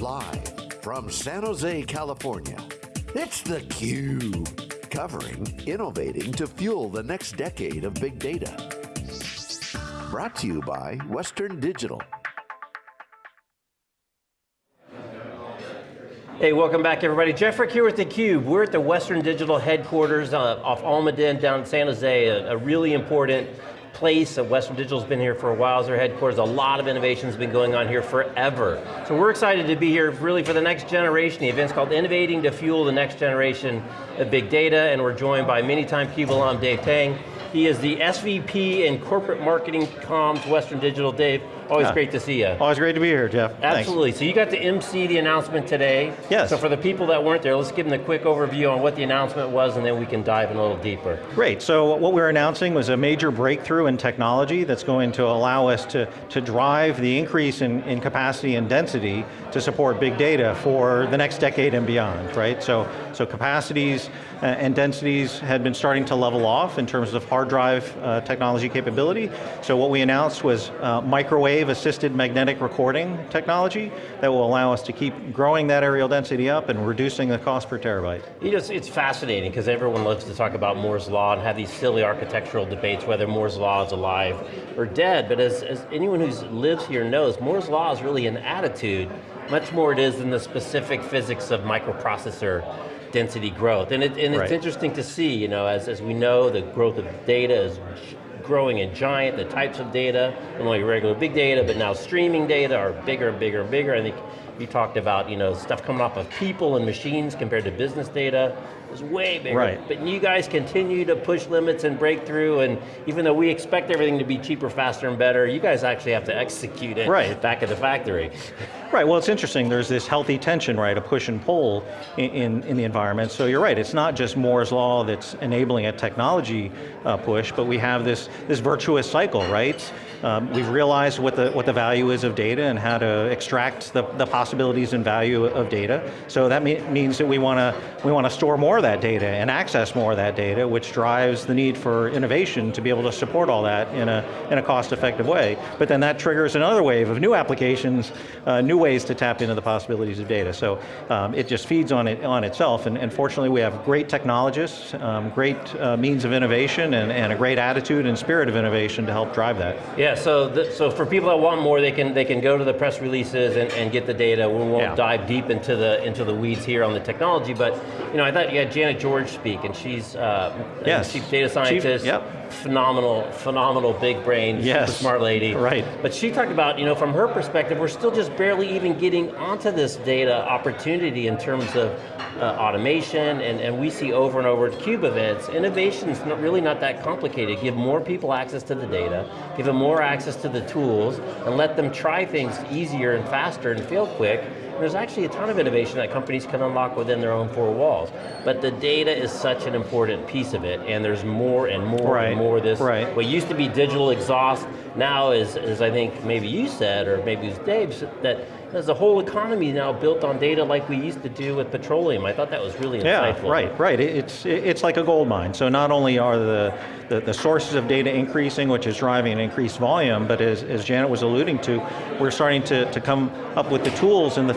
Live from San Jose, California, it's theCUBE. Covering innovating to fuel the next decade of big data. Brought to you by Western Digital. Hey, welcome back everybody. Jeff Frick here with theCUBE. We're at the Western Digital headquarters uh, off Almaden down in San Jose, a, a really important place. Western Digital's been here for a while as their headquarters. A lot of innovation's been going on here forever. So we're excited to be here really for the next generation. The event's called Innovating to Fuel the Next Generation of Big Data, and we're joined by many-time CUBE alum Dave Tang. He is the SVP in Corporate Marketing Comms, Western Digital. Dave, Always yeah. great to see you. Always great to be here, Jeff. Absolutely, Thanks. so you got to MC the announcement today. Yes. So for the people that weren't there, let's give them a quick overview on what the announcement was and then we can dive in a little deeper. Great, so what we're announcing was a major breakthrough in technology that's going to allow us to, to drive the increase in, in capacity and density to support big data for the next decade and beyond, right? So, so capacities uh, and densities had been starting to level off in terms of hard drive uh, technology capability. So what we announced was uh, microwave wave-assisted magnetic recording technology that will allow us to keep growing that areal density up and reducing the cost per terabyte. You know, it's fascinating because everyone loves to talk about Moore's Law and have these silly architectural debates whether Moore's Law is alive or dead, but as, as anyone who lives here knows, Moore's Law is really an attitude, much more it is than the specific physics of microprocessor density growth. And, it, and it's right. interesting to see, you know, as, as we know, the growth of data is growing and giant, the types of data, not only regular big data, but now streaming data are bigger and bigger and bigger. I think you talked about you know, stuff coming off of people and machines compared to business data is way bigger. Right. But you guys continue to push limits and break through, and even though we expect everything to be cheaper, faster, and better, you guys actually have to execute it right. back at the factory. Right, well it's interesting, there's this healthy tension, right, a push and pull in, in, in, the environment. So you're right, it's not just Moore's Law that's enabling a technology uh, push, but we have this, this virtuous cycle, right? Um, we've realized what the, what the value is of data and how to extract the, the possibilities and value of data. So that me means that we want to we want to store more of that data and access more of that data, which drives the need for innovation to be able to support all that in a, in a cost-effective way. But then that triggers another wave of new applications, uh, new ways to tap into the possibilities of data. So um, it just feeds on it on itself, and, and fortunately we have great technologists, um, great uh, means of innovation, and, and a great attitude and spirit of innovation to help drive that. Yeah, so the, so for people that want more, they can they can go to the press releases and, and get the data. We won't yeah. dive deep into the into the weeds here on the technology, but you know, I thought you had Janet George speak, and she's uh, yes. chief data scientist. Chief, yep. Phenomenal, phenomenal big brain, yes. smart lady. Right. But she talked about, you know, from her perspective, we're still just barely even getting onto this data opportunity in terms of uh, automation, and, and we see over and over at CUBE events, innovation's not, really not that complicated. Give more people access to the data, give them more access to the tools, and let them try things easier and faster and feel quick, there's actually a ton of innovation that companies can unlock within their own four walls. But the data is such an important piece of it, and there's more and more right. and more this. Right. What used to be digital exhaust, now is, is I think maybe you said, or maybe it was Dave, that there's a whole economy now built on data like we used to do with petroleum. I thought that was really insightful. Yeah, right, right. It's, it's like a gold mine. So not only are the, the, the sources of data increasing, which is driving an increased volume, but as, as Janet was alluding to, we're starting to, to come up with the tools and the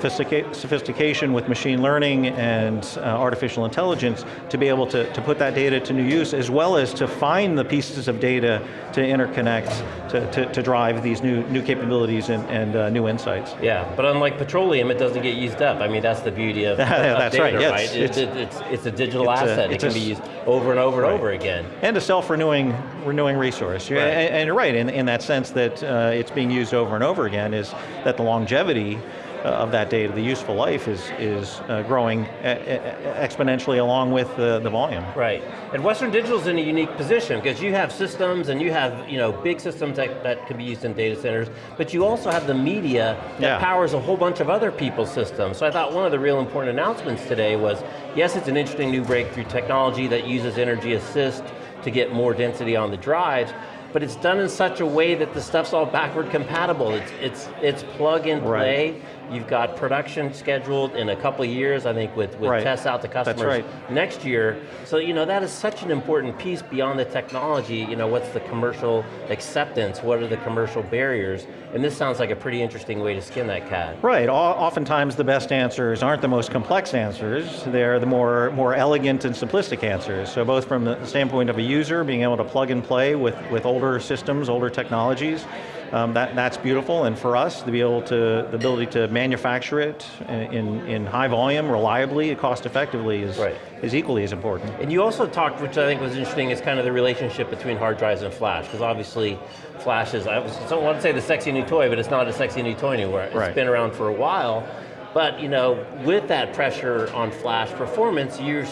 sophistication with machine learning and uh, artificial intelligence to be able to, to put that data to new use, as well as to find the pieces of data to interconnect, to, to, to drive these new, new capabilities and, and uh, new insights. Yeah, but unlike petroleum, it doesn't get used up. I mean, that's the beauty of, that's data, right. Yes, right? It's, it's, it's, it's, a digital asset. A, it can be used over and over and right. over again. And a self-renewing renewing resource. Right. And, and, you're right, in, in that sense that uh, it's being used over and over again, is that the longevity of that data, the useful life is, is uh, growing exponentially along with the, the volume. Right, and Western Digital is in a unique position because you have systems and you have you know, big systems that, that can be used in data centers, but you also have the media that yeah. powers a whole bunch of other people's systems. So I thought one of the real important announcements today was, yes, it's an interesting new breakthrough technology that uses energy assist to get more density on the drives, but it's done in such a way that the stuff's all backward compatible. It's, it's, it's plug and play. Right. You've got production scheduled in a couple years, I think, with, with Right. tests out to customers right. next year. So, you know, that is such an important piece beyond the technology. You know, what's the commercial acceptance? What are the commercial barriers? And this sounds like a pretty interesting way to skin that cat. Right, O- oftentimes the best answers aren't the most complex answers, they're the more, more elegant and simplistic answers. So both from the standpoint of a user, being able to plug and play with, with older systems, older technologies, um, that, that's beautiful, and for us, to be able to, the ability to manufacture it in, in high volume, reliably, cost effectively is, Right. is equally as important. And you also talked, which I think was interesting, is kind of the relationship between hard drives and flash, because obviously flash is, I don't want to say the sexy new toy, but it's not a sexy new toy anywhere. It's Right. been around for a while, but you know, with that pressure on flash performance, you're,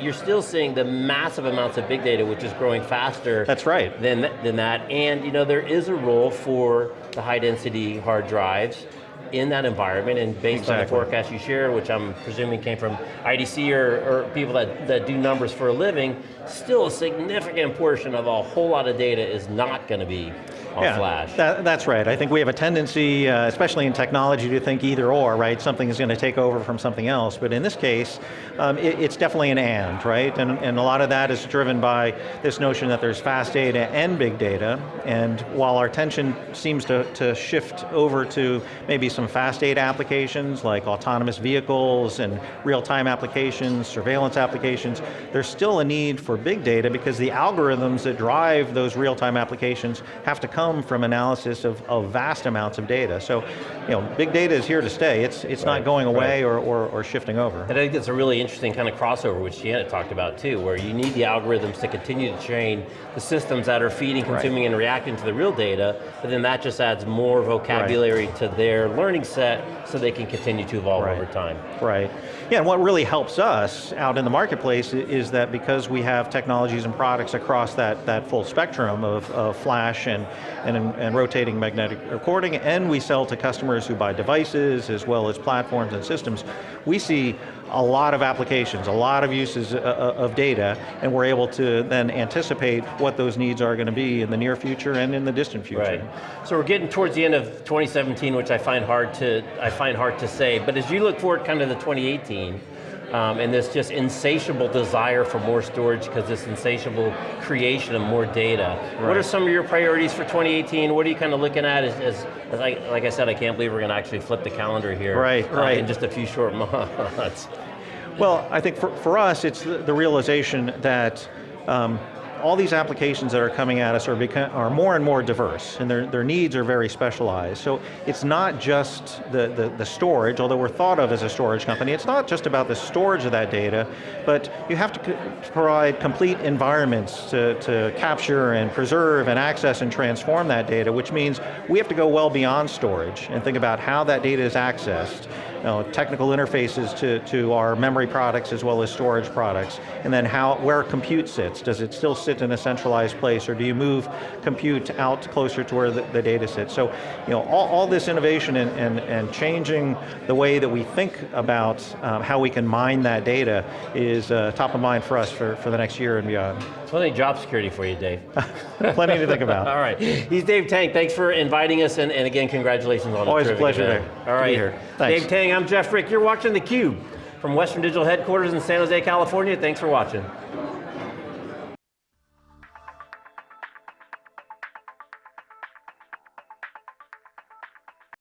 you're still seeing the massive amounts of big data, which is growing faster That's right. than, th- than that. And you know, there is a role for the high density hard drives in that environment and based on the forecast you shared, which I'm presuming came from IDC or, or people that, that do numbers for a living, still a significant portion of a whole lot of data is not going to be on flash. That, that's right. I think we have a tendency, uh, especially in technology, to think either or, right? Something is going to take over from something else. But in this case, um, it, it's definitely an and, right? And, and a lot of that is driven by this notion that there's fast data and big data. And while our attention seems to, to shift over to maybe some fast data applications like autonomous vehicles and real-time applications, surveillance applications, there's still a need for big data because the algorithms that drive those real-time applications have to come from analysis of, of vast amounts of data. So, you know, big data is here to stay. It's, it's Right, not going away right. or, or, or shifting over. And I think it's a really interesting kind of crossover, which Janet talked about too, where you need the algorithms to continue to train the systems that are feeding, consuming, and reacting to the real data, but then that just adds more vocabulary to their learning set so they can continue to evolve Right. over time. Right. Yeah, and what really helps us out in the marketplace is that because we have technologies and products across that, that full spectrum of, of flash and, and, and rotating magnetic recording, and we sell to customers who buy devices as well as platforms and systems, we see a lot of applications, a lot of uses uh, uh, of data, and we're able to then anticipate what those needs are going to be in the near future and in the distant future. Right. So we're getting towards the end of 2017, which I find hard to I find hard to say. But as you look forward, kind of to 2018, um, and this just insatiable desire for more storage because this insatiable creation of more data. What are some of your priorities for 2018? What are you kind of looking at as, as, as I, like I said, I can't believe we're going to actually flip the calendar here Right, uh, right. in just a few short months. Well, I think for, for us, it's the, the realization that um, all these applications that are coming at us are, become, are more and more diverse, and their, their needs are very specialized. So it's not just the, the, the storage, although we're thought of as a storage company, it's not just about the storage of that data, but you have to provide complete environments to, to capture and preserve and access and transform that data, which means we have to go well beyond storage and think about how that data is accessed, know, technical interfaces to, to our memory products as well as storage products, and then how, where compute sits. Does it still sit in a centralized place, or do you move compute out closer to where the, the data sits? So, you know, all, all this innovation and, and, and changing the way that we think about um, how we can mine that data is uh, top of mind for us for, for the next year and beyond. Plenty of job security for you, Dave. Plenty to think about. All right, he's Dave Tang. Thanks for inviting us, and, and again, congratulations on Always a pleasure. Dave. All right, be here. Thanks. Dave Tang. I'm Jeff Frick. You're watching theCUBE from Western Digital Headquarters in San Jose, California. Thanks for watching.